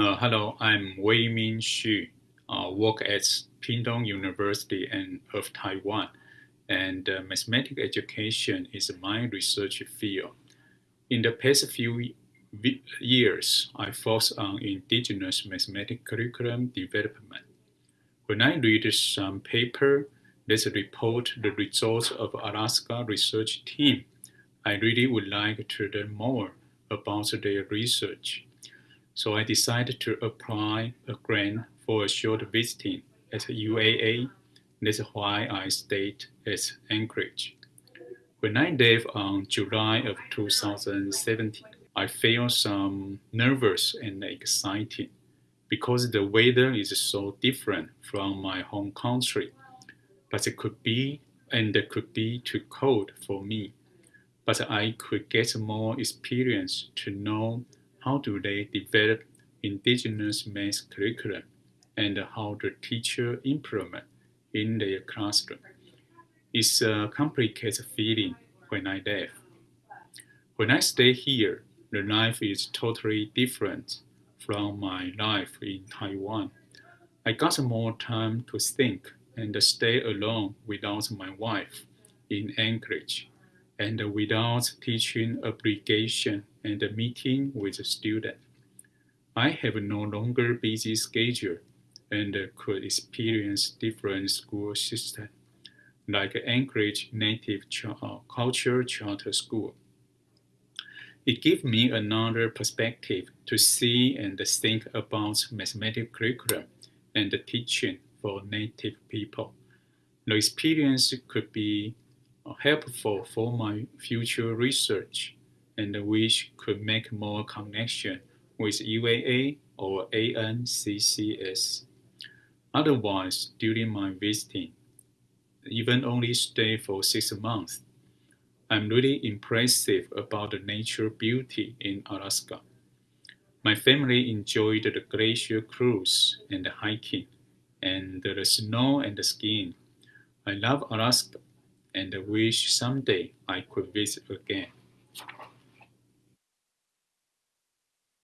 Uh, hello, I'm Wei Min Xu. Uh, work at Pingtung University and of Taiwan, and uh, mathematics education is my research field. In the past few years, I focus on indigenous mathematics curriculum development. When I read some paper that report the results of Alaska research team, I really would like to learn more about their research. So I decided to apply a grant for a short visiting at UAA. That's why I stayed at Anchorage. When I left on July of 2017, I felt some nervous and excited because the weather is so different from my home country. But it could be and it could be too cold for me. But I could get more experience to know how do they develop indigenous math curriculum and how the teacher implement in their classroom. It's a complicated feeling when I left. When I stay here, the life is totally different from my life in Taiwan. I got more time to think and stay alone without my wife in Anchorage and without teaching obligation and meeting with students. I have no longer busy schedule and could experience different school system, like Anchorage Native uh, Culture Charter School. It gave me another perspective to see and think about mathematics curriculum and teaching for Native people. The experience could be helpful for my future research and which could make more connection with UAA or ANCCS. Otherwise, during my visiting, even only stay for six months, I'm really impressive about the nature beauty in Alaska. My family enjoyed the glacier cruise and the hiking and the snow and the skiing. I love Alaska and wish someday I could visit again.